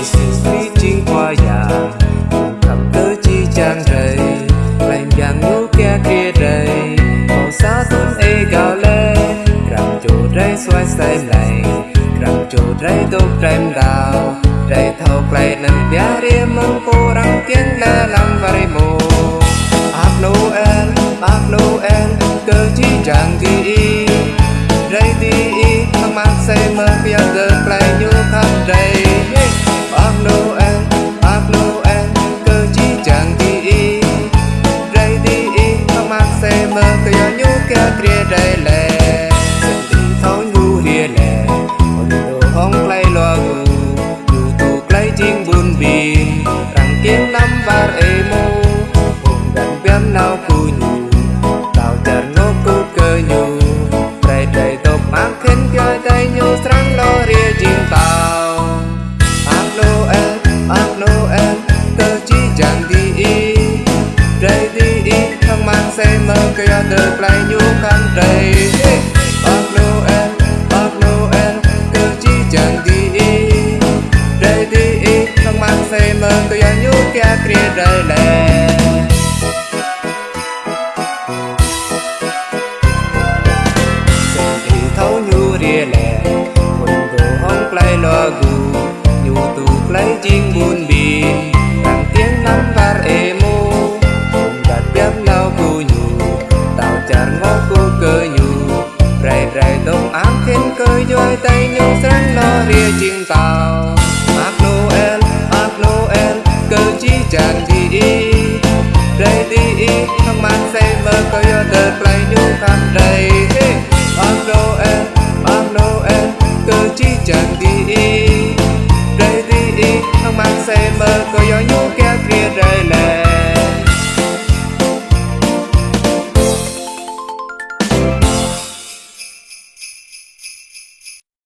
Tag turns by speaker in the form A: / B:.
A: Giêsu Christ qua già cầm chi trang rầy lành dạng ngũ kia kia rầy màu xa tôn ê gạo lê cầm chỗ rây xoay xoay này cầm chỗ rây tốt rem đào rây thâu clay nâng bia ria mong cô răng kiên lê lăng và rây mô ác Noel ác Noel cơ chi trang đi kia nhú kia kia rây lê thấu nhu hìa lệ còn đồ hong clay loa gu nhu tu clay ching bun bin răng kiến năm var emo hùng đàn biam nào mơ cây được lại nhu khăn đầy ác noel ác noel cơ chi chẳng đi. Đi y mang say mơ cây nhu kia kia đời lệ Sen đi thấu nhu Quần đồ hông play lo gù, Nhu tu play chinh bun មានគយយយតែនឹងស្រន់លរាជាងតោអាក់ណូអែលអាក់ណូអែលគឺជាចានទីអ៊ីប្រៃទីអ៊ីខំបានសេមើគយយទៅ